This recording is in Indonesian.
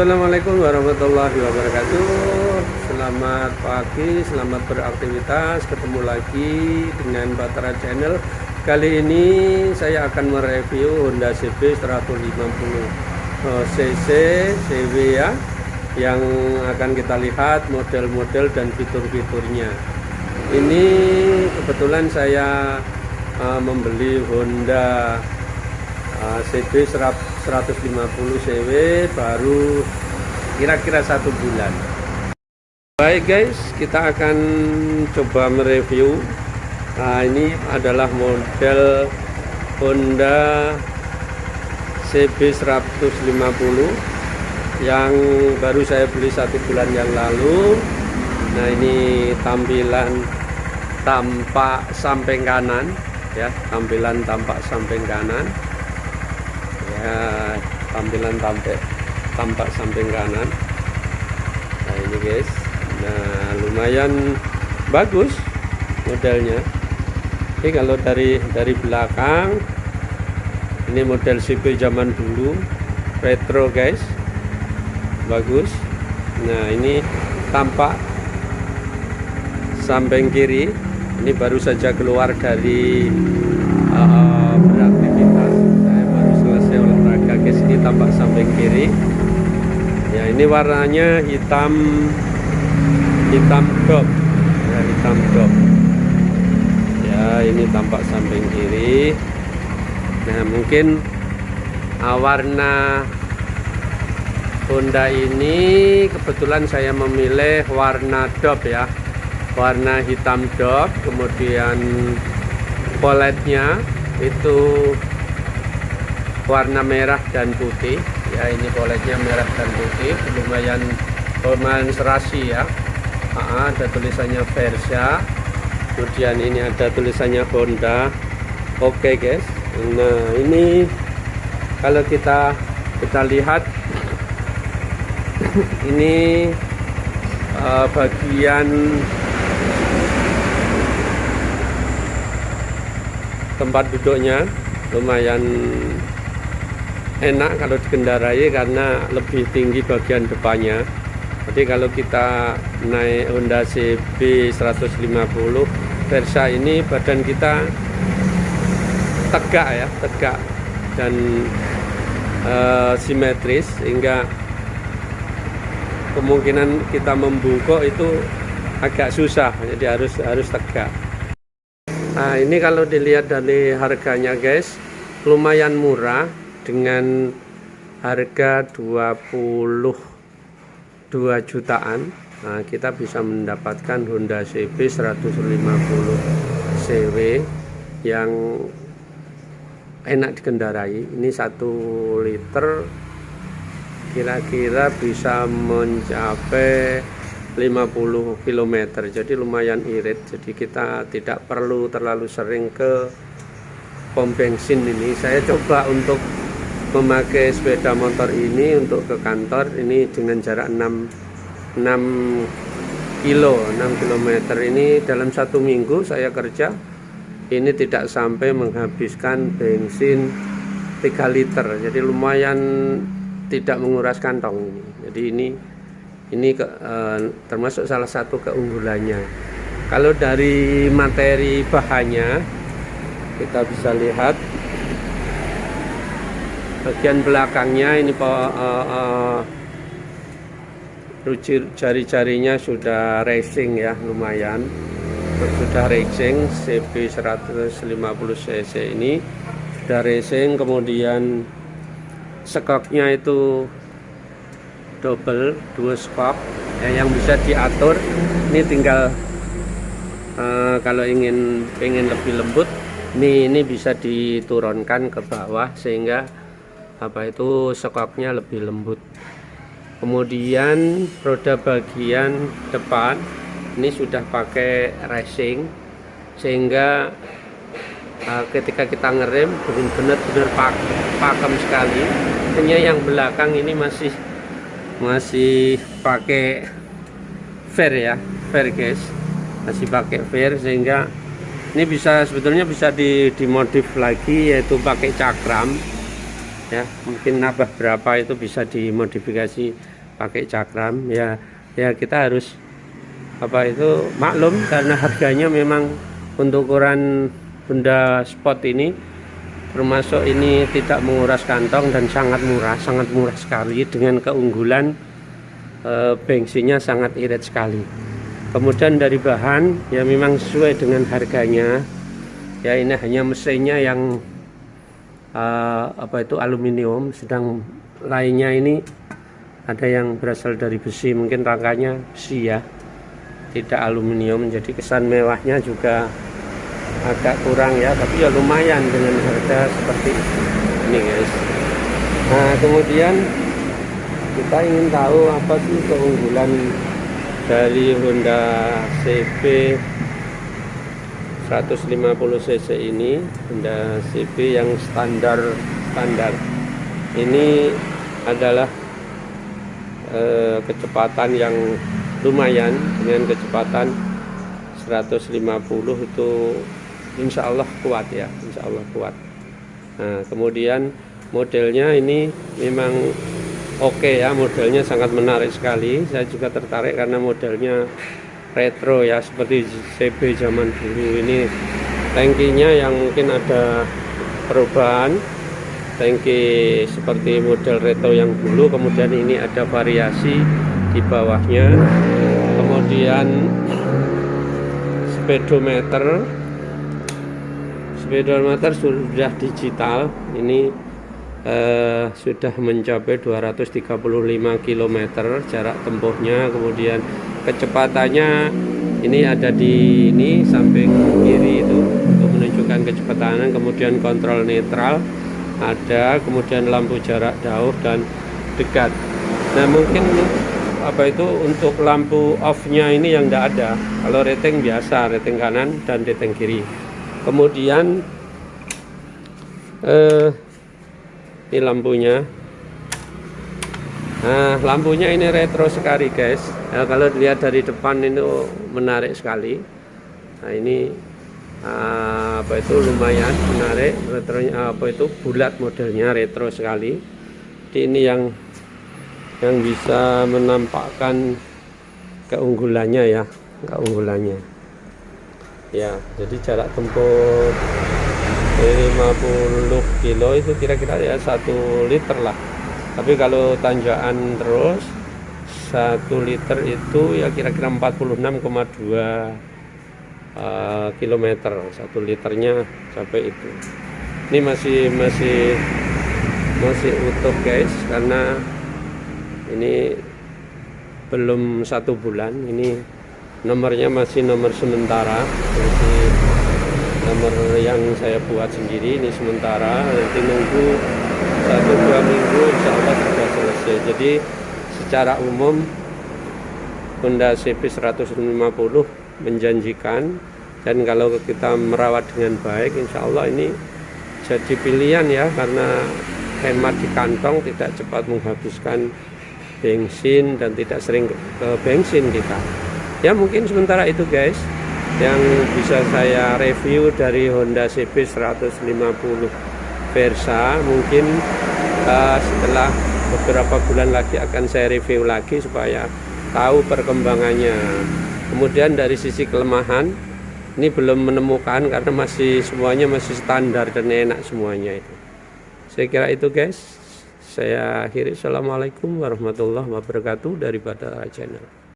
Assalamualaikum warahmatullahi wabarakatuh. Selamat pagi, selamat beraktivitas. Ketemu lagi dengan Batara Channel. Kali ini saya akan mereview Honda CB 150 cc CW ya Yang akan kita lihat model-model dan fitur-fiturnya. Ini kebetulan saya uh, membeli Honda uh, CB 100 150 cw baru kira-kira satu bulan. Baik guys kita akan coba mereview. Nah ini adalah model Honda CB 150 yang baru saya beli satu bulan yang lalu. Nah ini tampilan tampak samping kanan ya tampilan tampak samping kanan ya tampilan tampak tampak samping kanan. Nah ini guys. Nah lumayan bagus modelnya. Ini kalau dari dari belakang ini model CP zaman dulu retro guys. Bagus. Nah ini tampak samping kiri. Ini baru saja keluar dari uh, tampak samping kiri. Ya ini warnanya hitam hitam dop ya hitam dop ya ini tampak samping kiri. Nah mungkin uh, warna Honda ini kebetulan saya memilih warna dop ya. Warna hitam dop kemudian poletnya itu warna merah dan putih. Ya ini poletnya merah dan putih. Lumayan lumayan serasi ya. Aa, ada tulisannya Versa. Kemudian ini ada tulisannya Honda. Oke okay, guys. Nah ini kalau kita kita lihat ini uh, bagian tempat duduknya. Lumayan enak kalau dikendarai karena lebih tinggi bagian depannya. Jadi kalau kita naik Honda CB 150 Versa ini badan kita tegak ya tegak dan uh, simetris sehingga kemungkinan kita membungkuk itu agak susah. Jadi harus harus tegak. Nah ini kalau dilihat dari harganya guys lumayan murah dengan harga 22 jutaan nah, kita bisa mendapatkan Honda CB 150 CW yang enak dikendarai. Ini satu liter kira-kira bisa mencapai 50 km jadi lumayan irit. Jadi kita tidak perlu terlalu sering ke pom bensin ini. Saya coba untuk memakai sepeda motor ini untuk ke kantor ini dengan jarak 6 6 kilo 6 km ini dalam satu minggu saya kerja ini tidak sampai menghabiskan bensin 3 liter. Jadi lumayan tidak menguras kantong ini. Jadi ini ini ke, eh, termasuk salah satu keunggulannya. Kalau dari materi bahannya kita bisa lihat bagian belakangnya ini uh, uh, jari-jarinya sudah racing ya lumayan. Sudah racing CB 150 cc ini. Sudah racing kemudian skoknya itu double dua skok. Ya, yang bisa diatur ini tinggal uh, kalau ingin ingin lebih lembut ini ini bisa diturunkan ke bawah sehingga apa itu skoknya lebih lembut. Kemudian roda bagian depan ini sudah pakai racing sehingga uh, ketika kita ngerem benar-benar pak pakem sekali. Hanya yang belakang ini masih masih pakai fair ya fair guys. Masih pakai fair sehingga ini bisa sebetulnya bisa dimodif lagi yaitu pakai cakram ya mungkin nambah berapa itu bisa dimodifikasi pakai cakram. Ya ya kita harus apa itu maklum karena harganya memang untuk ukuran benda spot ini termasuk ini tidak menguras kantong dan sangat murah sangat murah sekali. Dengan keunggulan e, bensinnya sangat irit sekali. Kemudian dari bahan ya memang sesuai dengan harganya. Ya ini hanya mesinnya yang e, apa itu aluminium. Sedang lainnya ini ada yang berasal dari besi. Mungkin rangkanya besi ya. Tidak aluminium jadi kesan mewahnya juga agak kurang ya. Tapi ya lumayan dengan harga seperti ini guys. Nah kemudian kita ingin tahu apa sih keunggulan dari Honda CB 150cc ini Honda CB yang standar standar. Ini adalah eh, kecepatan yang lumayan dengan kecepatan 150 itu insya Allah kuat ya insya Allah kuat. Nah kemudian modelnya ini memang oke okay ya modelnya sangat menarik sekali. Saya juga tertarik karena modelnya retro ya seperti CB zaman dulu. Ini tankinya yang mungkin ada perubahan. Tangki seperti model retro yang dulu kemudian ini ada variasi di bawahnya. Kemudian speedometer. Speedometer sudah digital. Ini eh, sudah mencapai 235 km jarak tempuhnya. Kemudian kecepatannya ini ada di ini samping kiri itu untuk menunjukkan kecepatan. Kemudian kontrol netral ada kemudian lampu jarak jauh dan dekat. Nah mungkin apa itu untuk lampu off nya ini yang tidak ada. Kalau rating biasa rating kanan dan rating kiri. Kemudian eh, ini lampunya. Nah lampunya ini retro sekali guys. Ya, kalau dilihat dari depan itu menarik sekali. Nah ini ah, apa itu? Lumayan menarik. Retronya apa itu? Bulat modelnya retro sekali. Jadi ini yang yang bisa menampakkan keunggulannya ya. Keunggulannya. Ya jadi jarak tempuh 50 kilo itu kira-kira ya satu liter lah. Tapi kalau tanjakan terus satu liter itu ya kira-kira 46,2 uh, kilometer. Satu liternya sampai itu. Ini masih masih masih utuh guys karena ini belum satu bulan. Ini nomornya masih nomor sementara masih nomor yang saya buat sendiri ini sementara nanti nunggu satu dua minggu insya Allah sudah selesai. Jadi secara umum Honda CB 150 menjanjikan dan kalau kita merawat dengan baik insya Allah ini jadi pilihan ya karena hemat di kantong tidak cepat menghabiskan bensin dan tidak sering ke bensin kita. Ya mungkin sementara itu guys yang bisa saya review dari Honda CB 150 Versa mungkin uh, setelah beberapa bulan lagi akan saya review lagi supaya tahu perkembangannya. Kemudian dari sisi kelemahan ini belum menemukan karena masih semuanya masih standar dan enak semuanya itu. Saya kira itu guys. Saya akhiri. Assalamualaikum warahmatullahi wabarakatuh dari Badara Channel